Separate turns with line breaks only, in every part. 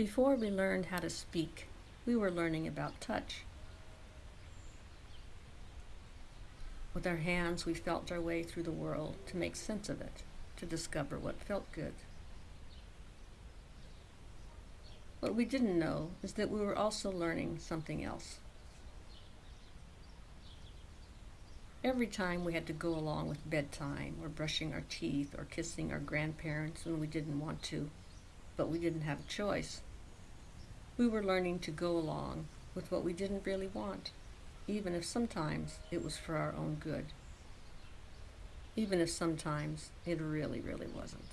Before we learned how to speak, we were learning about touch. With our hands, we felt our way through the world to make sense of it, to discover what felt good. What we didn't know is that we were also learning something else. Every time we had to go along with bedtime or brushing our teeth or kissing our grandparents when we didn't want to, but we didn't have a choice, we were learning to go along with what we didn't really want, even if sometimes it was for our own good. Even if sometimes it really, really wasn't.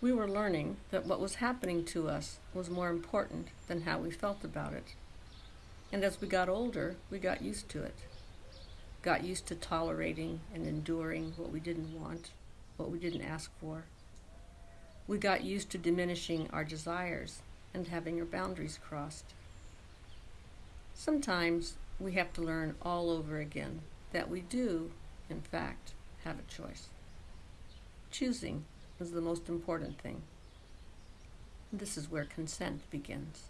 We were learning that what was happening to us was more important than how we felt about it and as we got older, we got used to it. Got used to tolerating and enduring what we didn't want, what we didn't ask for. We got used to diminishing our desires and having our boundaries crossed. Sometimes we have to learn all over again that we do, in fact, have a choice. Choosing is the most important thing. This is where consent begins.